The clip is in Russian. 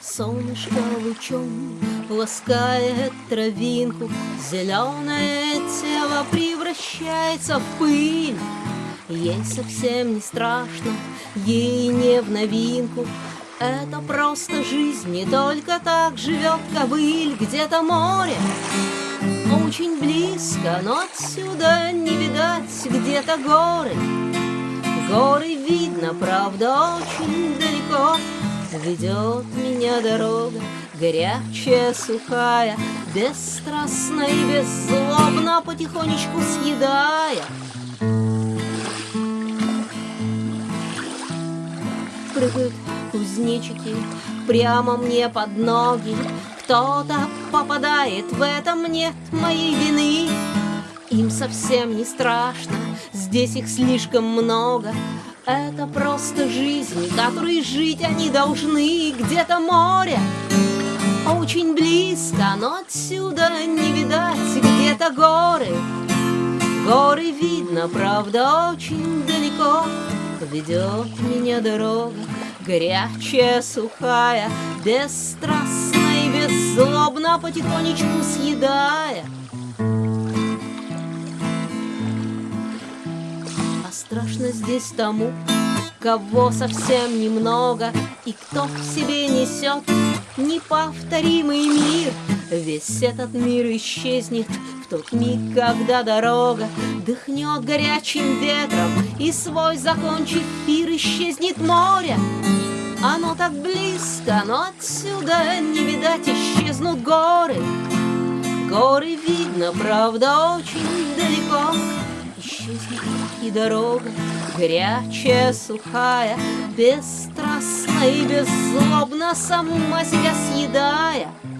Солнышко лучом ласкает травинку, Зеленое тело превращается в пыль. Ей совсем не страшно, ей не в новинку, Это просто жизнь, не только так живет ковыль, Где-то море, очень близко, но отсюда не видать, Где-то горы, горы видно, правда, очень далеко, Ведет меня дорога, горячая, сухая, Бесстрастно и беззлобно, потихонечку съедая. Прыгают кузнечики прямо мне под ноги, Кто-то попадает, в этом нет моей вины. Им совсем не страшно, здесь их слишком много, это просто жизнь, которой жить они должны. Где-то море, очень близко, но отсюда не видать. Где-то горы, горы видно, правда, очень далеко. Ведет меня дорога, горячая, сухая Бесстрастно и беззлобно, потихонечку съедая страшно здесь тому, кого совсем немного, И кто в себе несет неповторимый мир. Весь этот мир исчезнет в тот миг, когда дорога Дыхнет горячим ветром, и свой закончит пир Исчезнет море, так близко, но отсюда не видать исчезнут горы. Горы видно, правда, очень далеко, исчезнет и дорога Горячая, сухая, бесстрастно и беззлобно Сама себя съедая —